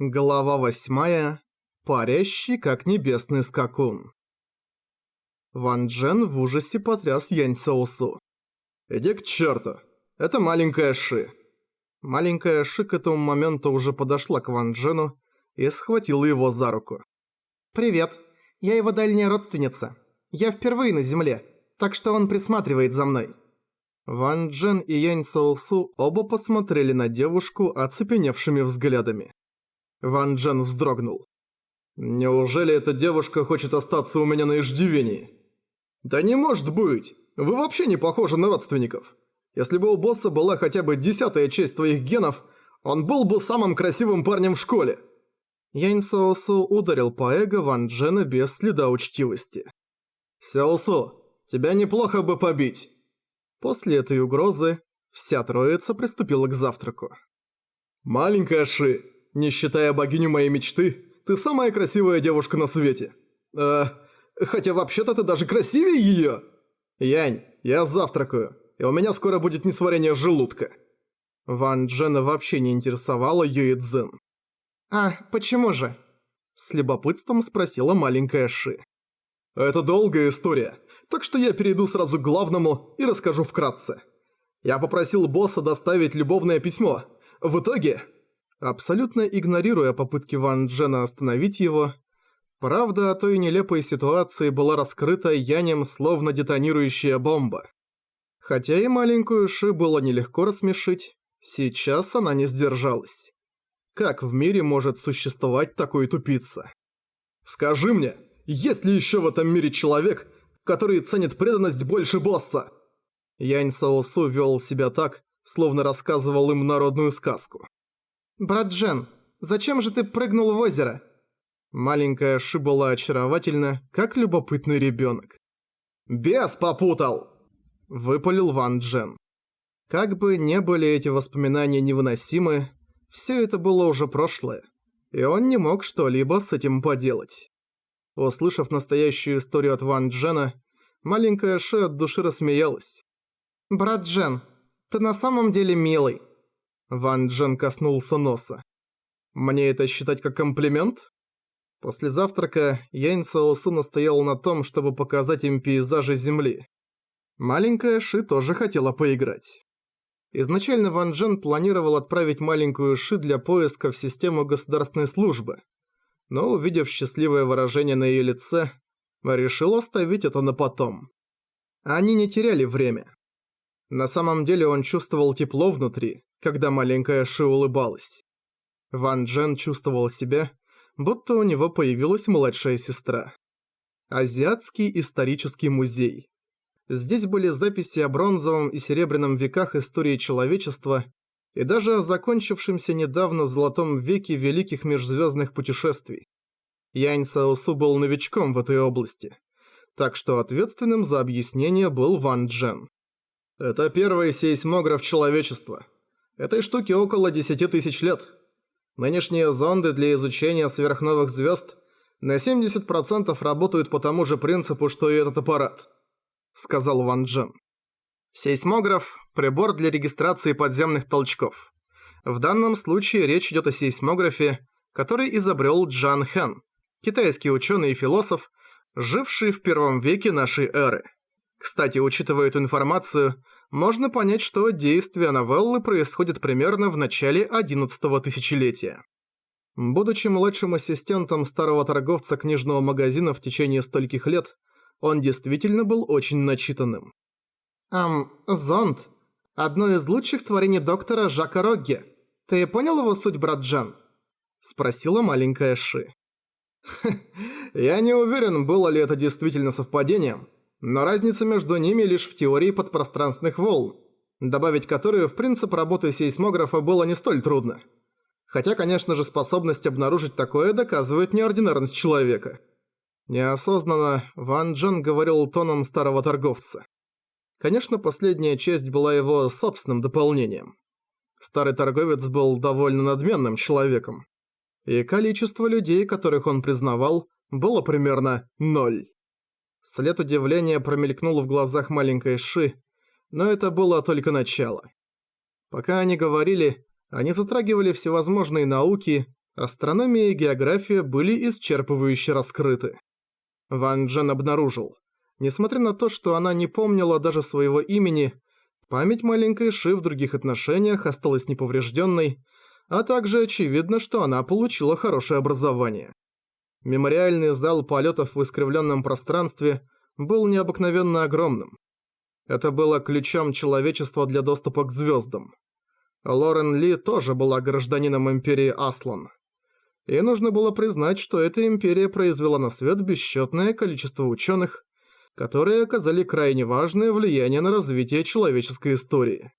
Глава восьмая. Парящий, как небесный скакун. Ван Джен в ужасе потряс Янь Соусу. «Иди к черту! Это маленькая Ши!» Маленькая Ши к этому моменту уже подошла к Ван Джену и схватила его за руку. «Привет. Я его дальняя родственница. Я впервые на Земле, так что он присматривает за мной». Ван Джен и Янь Соусу оба посмотрели на девушку оцепеневшими взглядами. Ван Джен вздрогнул. «Неужели эта девушка хочет остаться у меня на иждивении?» «Да не может быть! Вы вообще не похожи на родственников. Если бы у босса была хотя бы десятая часть твоих генов, он был бы самым красивым парнем в школе!» Янь Соусу ударил по эго Ван Джена без следа учтивости. «Сяосу, тебя неплохо бы побить!» После этой угрозы вся троица приступила к завтраку. «Маленькая Ши, не считая богиню моей мечты, ты самая красивая девушка на свете. Э, хотя вообще-то ты даже красивее её. Янь, я завтракаю, и у меня скоро будет несварение желудка». Ван Джена вообще не интересовала Юи Цзин. «А, почему же?» С любопытством спросила маленькая Ши. «Это долгая история, так что я перейду сразу к главному и расскажу вкратце. Я попросил босса доставить любовное письмо. В итоге абсолютно игнорируя попытки Ван Джена остановить его. Правда о той нелепой ситуации была раскрыта Янем словно детонирующая бомба. Хотя и маленькую Ши было нелегко рассмешить, сейчас она не сдержалась. Как в мире может существовать такой тупица? «Скажи мне, есть ли еще в этом мире человек, который ценит преданность больше босса?» Янь Саосу вел себя так, словно рассказывал им народную сказку. «Брат Джен, зачем же ты прыгнул в озеро?» Маленькая Ши была очаровательна, как любопытный ребенок. «Бес попутал!» – выпалил Ван Джен. Как бы не были эти воспоминания невыносимы, все это было уже прошлое, и он не мог что-либо с этим поделать. Услышав настоящую историю от Ван Джена, маленькая Ши от души рассмеялась. «Брат Джен, ты на самом деле милый. Ван Джен коснулся носа. «Мне это считать как комплимент?» После завтрака Янь Саосу настоял на том, чтобы показать им пейзажи Земли. Маленькая Ши тоже хотела поиграть. Изначально Ван Джен планировал отправить маленькую Ши для поиска в систему государственной службы, но увидев счастливое выражение на ее лице, решил оставить это на потом. Они не теряли время. На самом деле он чувствовал тепло внутри, когда маленькая Ши улыбалась. Ван Джен чувствовал себя, будто у него появилась младшая сестра. Азиатский исторический музей. Здесь были записи о бронзовом и серебряном веках истории человечества и даже о закончившемся недавно золотом веке великих межзвездных путешествий. Янь Саосу был новичком в этой области, так что ответственным за объяснение был Ван Джен. «Это первый сейсмограф человечества», Этой штуке около 10 тысяч лет. Нынешние зонды для изучения сверхновых звезд на 70% работают по тому же принципу, что и этот аппарат», — сказал Ван Джен. Сейсмограф – прибор для регистрации подземных толчков. В данном случае речь идет о сейсмографе, который изобрел Джан Хэн, китайский ученый и философ, живший в первом веке нашей эры. Кстати, учитывая эту информацию, можно понять, что действие новеллы происходит примерно в начале 11 тысячелетия. Будучи младшим ассистентом старого торговца книжного магазина в течение стольких лет, он действительно был очень начитанным. «Ам, зонд. Одно из лучших творений доктора Жака Рогге. Ты понял его суть, брат Джан?» Спросила маленькая Ши. «Я не уверен, было ли это действительно совпадением, но разница между ними лишь в теории подпространственных волн, добавить которую в принцип работы сейсмографа было не столь трудно. Хотя, конечно же, способность обнаружить такое доказывает неординарность человека. Неосознанно Ван Джен говорил тоном старого торговца. Конечно, последняя часть была его собственным дополнением. Старый торговец был довольно надменным человеком. И количество людей, которых он признавал, было примерно ноль. След удивления промелькнул в глазах маленькой Ши, но это было только начало. Пока они говорили, они затрагивали всевозможные науки, Астрономия и география были исчерпывающе раскрыты. Ван Джен обнаружил. Несмотря на то, что она не помнила даже своего имени, память маленькой Ши в других отношениях осталась неповрежденной, а также очевидно, что она получила хорошее образование. Мемориальный зал полетов в искривленном пространстве был необыкновенно огромным. Это было ключом человечества для доступа к звездам. Лорен Ли тоже была гражданином Империи Аслан. И нужно было признать, что эта империя произвела на свет бесчетное количество ученых, которые оказали крайне важное влияние на развитие человеческой истории.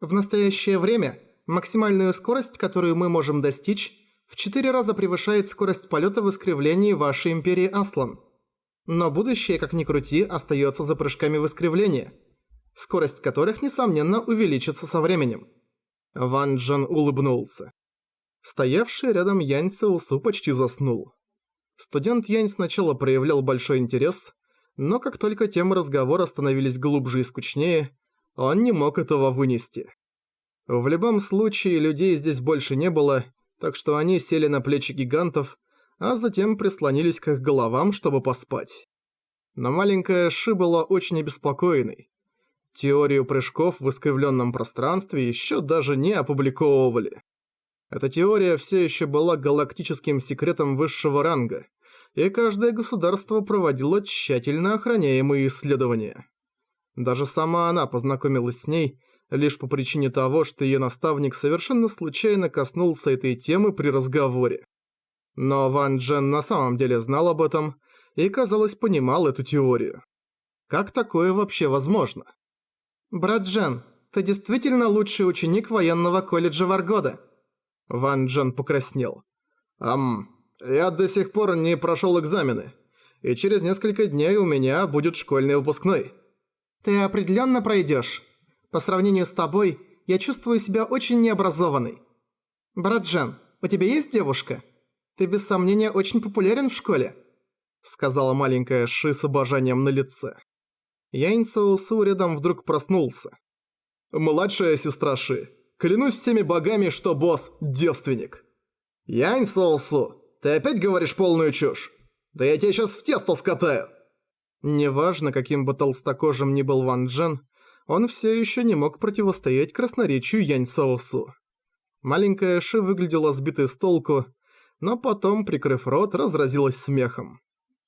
В настоящее время максимальную скорость, которую мы можем достичь, в 4 раза превышает скорость полета в искривлении вашей империи Аслан. Но будущее, как ни крути, остается за прыжками в искривление, скорость которых, несомненно, увеличится со временем. Ван Джен улыбнулся. Стоявший рядом Янь Саусу почти заснул. Студент Янь сначала проявлял большой интерес, но как только темы разговора становились глубже и скучнее, он не мог этого вынести. В любом случае, людей здесь больше не было, так что они сели на плечи гигантов, а затем прислонились к их головам, чтобы поспать. Но маленькая Ши была очень обеспокоенной. Теорию прыжков в искривленном пространстве еще даже не опубликовывали. Эта теория все еще была галактическим секретом высшего ранга, и каждое государство проводило тщательно охраняемые исследования. Даже сама она познакомилась с ней лишь по причине того, что ее наставник совершенно случайно коснулся этой темы при разговоре. Но Ван Джен на самом деле знал об этом и, казалось, понимал эту теорию. Как такое вообще возможно? «Брат Джен, ты действительно лучший ученик военного колледжа Варгода?» Ван Джен покраснел. «Ам, я до сих пор не прошел экзамены, и через несколько дней у меня будет школьный выпускной». «Ты определенно пройдешь. По сравнению с тобой, я чувствую себя очень необразованной. Брат Джен, у тебя есть девушка? Ты без сомнения очень популярен в школе», сказала маленькая Ши с обожанием на лице. Янь Саусу рядом вдруг проснулся. «Младшая сестра Ши, Клянусь всеми богами, что босс – девственник. Янь Соусу, ты опять говоришь полную чушь? Да я тебя сейчас в тесто скатаю. Неважно, каким бы толстокожим ни был Ван Джен, он все еще не мог противостоять красноречию Янь Соусу. Маленькая Ши выглядела сбитой с толку, но потом, прикрыв рот, разразилась смехом.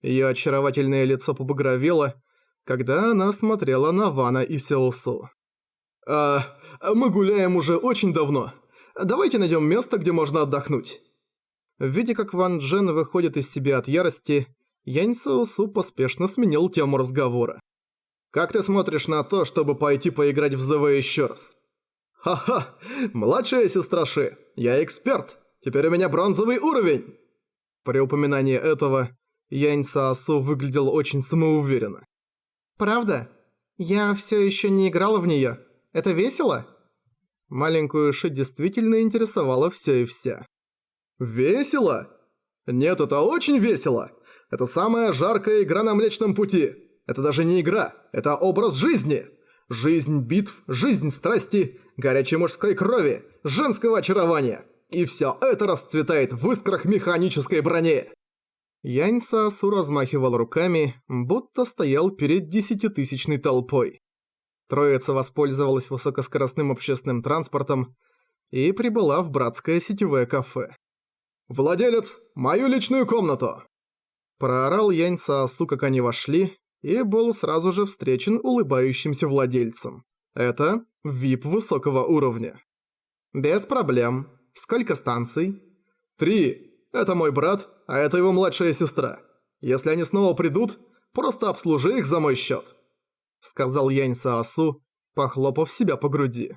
Ее очаровательное лицо побагровело, когда она смотрела на Вана и Сеусу. «А, мы гуляем уже очень давно. Давайте найдем место, где можно отдохнуть». Видя, как Ван Джен выходит из себя от ярости, Янь Саосу поспешно сменил тему разговора. «Как ты смотришь на то, чтобы пойти поиграть в ЗВ еще раз?» «Ха-ха! Младшая сестра Ши, я эксперт! Теперь у меня бронзовый уровень!» При упоминании этого Янь Саосу выглядел очень самоуверенно. «Правда? Я все еще не играла в нее. Это весело?» Маленькую Ши действительно интересовало все и вся. «Весело? Нет, это очень весело! Это самая жаркая игра на Млечном Пути! Это даже не игра, это образ жизни! Жизнь битв, жизнь страсти, горячей мужской крови, женского очарования! И все это расцветает в искрах механической брони!» Янь Саасу размахивал руками, будто стоял перед десятитысячной толпой. Троица воспользовалась высокоскоростным общественным транспортом и прибыла в братское сетевое кафе. «Владелец, мою личную комнату!» Проорал Янь Саосу, как они вошли, и был сразу же встречен улыбающимся владельцем. Это VIP высокого уровня. «Без проблем. Сколько станций?» «Три. Это мой брат, а это его младшая сестра. Если они снова придут, просто обслужи их за мой счет сказал Янь Саосу, похлопав себя по груди.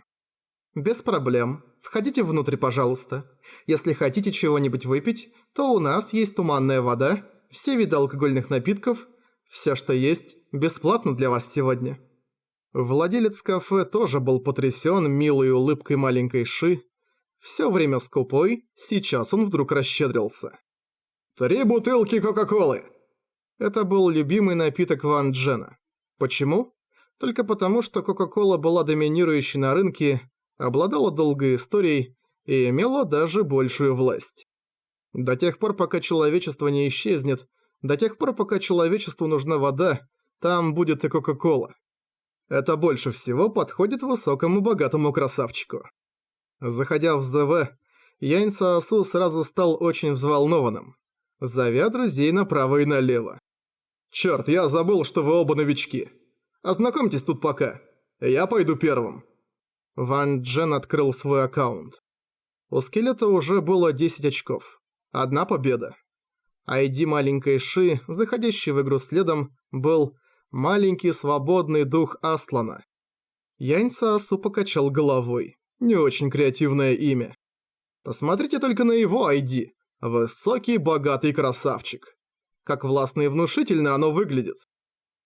«Без проблем. Входите внутрь, пожалуйста. Если хотите чего-нибудь выпить, то у нас есть туманная вода, все виды алкогольных напитков, все, что есть, бесплатно для вас сегодня». Владелец кафе тоже был потрясен милой улыбкой маленькой Ши. Все время скупой, сейчас он вдруг расщедрился. «Три бутылки Кока-Колы!» Это был любимый напиток Ван Джена. Почему? только потому, что Кока-Кола была доминирующей на рынке, обладала долгой историей и имела даже большую власть. До тех пор, пока человечество не исчезнет, до тех пор, пока человечеству нужна вода, там будет и Кока-Кола. Это больше всего подходит высокому богатому красавчику. Заходя в ЗВ, Янь Саосу сразу стал очень взволнованным, зовя друзей направо и налево. «Чёрт, я забыл, что вы оба новички. Ознакомьтесь тут пока. Я пойду первым». Ван Джен открыл свой аккаунт. У скелета уже было 10 очков. Одна победа. ID маленькой Ши, заходящий в игру следом, был «Маленький свободный дух Аслана». Янь Саосу покачал головой. Не очень креативное имя. Посмотрите только на его ID. Высокий, богатый красавчик. Как властно и внушительно оно выглядит.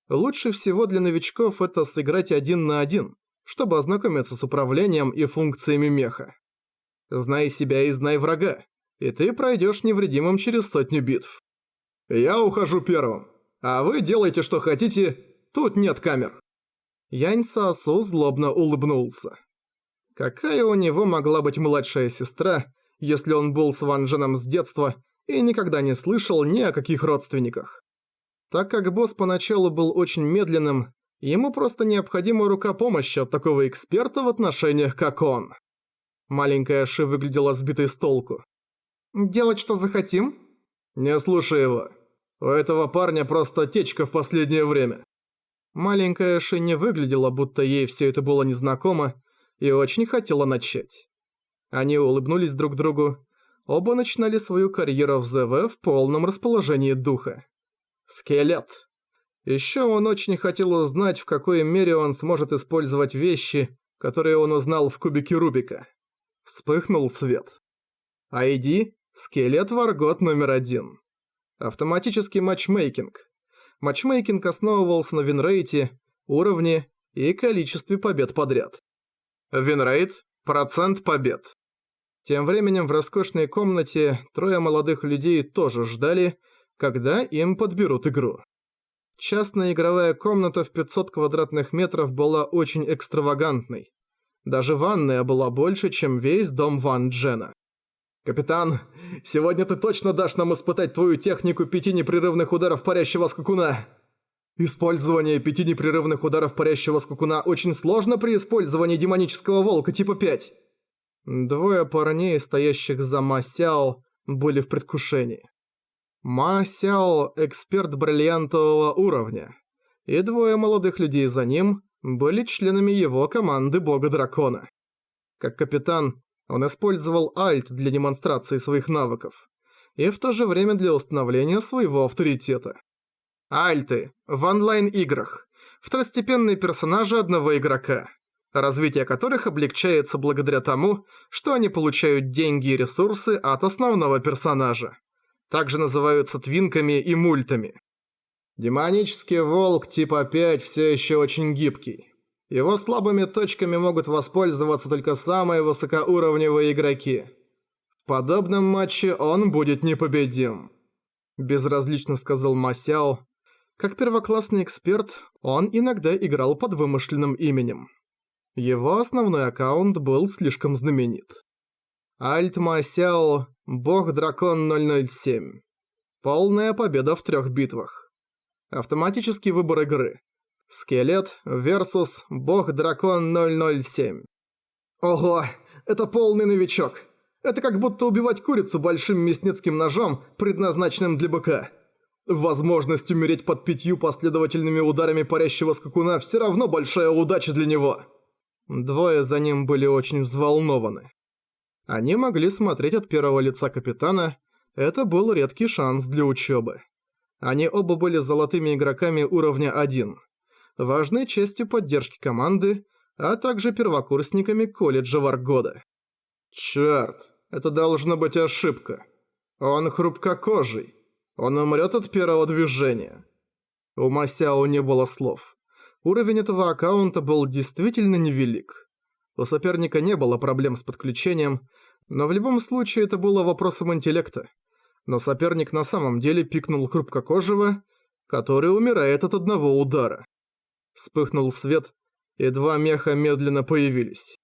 Лучше всего для новичков это сыграть один на один, чтобы ознакомиться с управлением и функциями меха. Знай себя и знай врага, и ты пройдешь невредимым через сотню битв. Я ухожу первым, а вы делайте что хотите, тут нет камер. Янь Саосу злобно улыбнулся. Какая у него могла быть младшая сестра, если он был с Ван Дженом с детства и никогда не слышал ни о каких родственниках? Так как босс поначалу был очень медленным, ему просто необходима рука помощи от такого эксперта в отношениях, как он. Маленькая Ши выглядела сбитой с толку. «Делать что захотим?» «Не слушай его. У этого парня просто течка в последнее время». Маленькая Ши не выглядела, будто ей все это было незнакомо, и очень хотела начать. Они улыбнулись друг другу. Оба начинали свою карьеру в ЗВ в полном расположении духа. Скелет. Еще он очень хотел узнать, в какой мере он сможет использовать вещи, которые он узнал в кубике Рубика. Вспыхнул свет. ID – скелет Варгот номер один. Автоматический матчмейкинг. Матчмейкинг основывался на винрейте, уровне и количестве побед подряд. Винрейт – процент побед. Тем временем в роскошной комнате трое молодых людей тоже ждали, когда им подберут игру. Частная игровая комната в 500 квадратных метров была очень экстравагантной. Даже ванная была больше, чем весь дом Ван Джена. «Капитан, сегодня ты точно дашь нам испытать твою технику пяти непрерывных ударов парящего скакуна!» Использование пяти непрерывных ударов парящего скакуна очень сложно при использовании демонического волка типа 5. Двое парней, стоящих за Ма Сяо, были в предвкушении. Ма Сяо – эксперт бриллиантового уровня, и двое молодых людей за ним были членами его команды Бога-Дракона. Как капитан, он использовал альт для демонстрации своих навыков и в то же время для установления своего авторитета. Альты в онлайн-играх. Второстепенные персонажи одного игрока, развитие которых облегчается благодаря тому, что они получают деньги и ресурсы от основного персонажа. Также называются твинками и мультами. Демонический волк типа 5 все еще очень гибкий. Его слабыми точками могут воспользоваться только самые высокоуровневые игроки. В подобном матче он будет непобедим. Безразлично сказал Масяо, как первоклассный эксперт, он иногда играл под вымышленным именем. Его основной аккаунт был слишком знаменит. Альтма Сяо, Бог-Дракон 007. Полная победа в трех битвах. Автоматический выбор игры. Скелет versus Бог-Дракон 007. Ого, это полный новичок. Это как будто убивать курицу большим мясницким ножом, предназначенным для быка. Возможность умереть под пятью последовательными ударами парящего скакуна все равно большая удача для него. Двое за ним были очень взволнованы. Они могли смотреть от первого лица капитана, это был редкий шанс для учебы. Они оба были золотыми игроками уровня 1, важной частью поддержки команды, а также первокурсниками колледжа Варгода. Черт, это должна быть ошибка. Он хрупкокожий. Он умрет от первого движения. У Масяо не было слов. Уровень этого аккаунта был действительно невелик. У соперника не было проблем с подключением, но в любом случае это было вопросом интеллекта. Но соперник на самом деле пикнул хрупкокожего, который умирает от одного удара. Вспыхнул свет, и два меха медленно появились.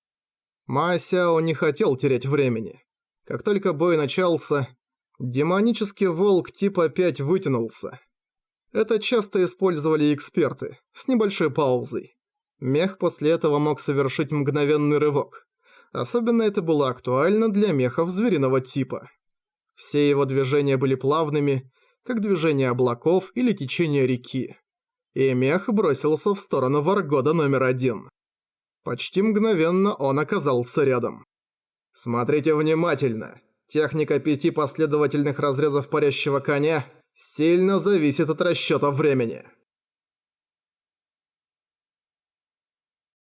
Масяо не хотел терять времени. Как только бой начался, Демонический волк типа 5 вытянулся. Это часто использовали эксперты, с небольшой паузой. Мех после этого мог совершить мгновенный рывок. Особенно это было актуально для мехов звериного типа. Все его движения были плавными, как движение облаков или течение реки. И мех бросился в сторону Варгода номер один. Почти мгновенно он оказался рядом. Смотрите внимательно. Техника пяти последовательных разрезов парящего коня сильно зависит от расчёта времени.